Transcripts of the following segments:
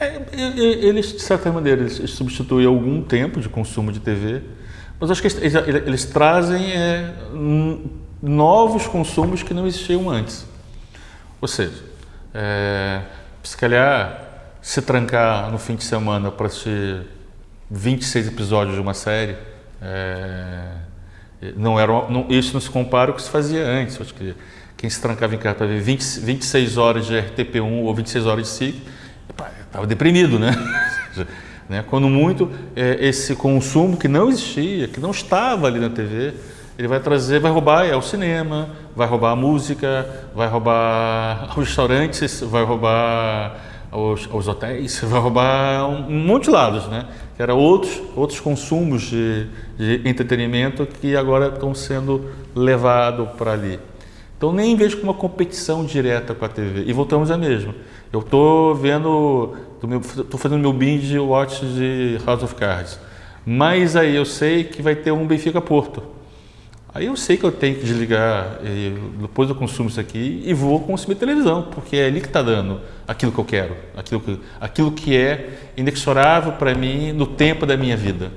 É, eles, de certa maneira, eles substituem algum tempo de consumo de TV, mas acho que eles, eles trazem é, novos consumos que não existiam antes. Ou seja, é, se calhar se trancar no fim de semana para assistir 26 episódios de uma série, é, não era, não, isso não se compara com o que se fazia antes. Acho que quem se trancava em casa para ver 20, 26 horas de RTP1 ou 26 horas de SIC, estava deprimido, né? né? Quando muito, é, esse consumo que não existia, que não estava ali na TV, ele vai trazer, vai roubar é o cinema, vai roubar a música, vai roubar os restaurantes, vai roubar os, os hotéis, vai roubar um, um monte de lados, né? Que eram outros, outros consumos de, de entretenimento que agora estão sendo levados para ali. Então nem vejo como uma competição direta com a TV. E voltamos à mesma. Eu estou vendo, estou fazendo meu binge watch de House of Cards. Mas aí eu sei que vai ter um Benfica Porto. Aí eu sei que eu tenho que desligar, depois eu consumo isso aqui e vou consumir televisão, porque é ali que está dando aquilo que eu quero, aquilo que, aquilo que é inexorável para mim no tempo da minha vida.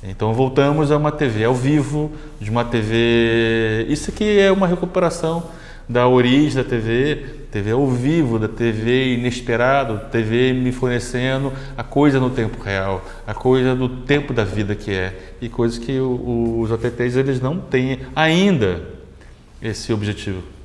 Então voltamos a uma TV ao vivo, de uma TV. Isso aqui é uma recuperação da origem da TV, TV ao vivo, da TV inesperado, TV me fornecendo a coisa no tempo real, a coisa do tempo da vida que é, e coisas que o, os OTTs eles não têm ainda esse objetivo.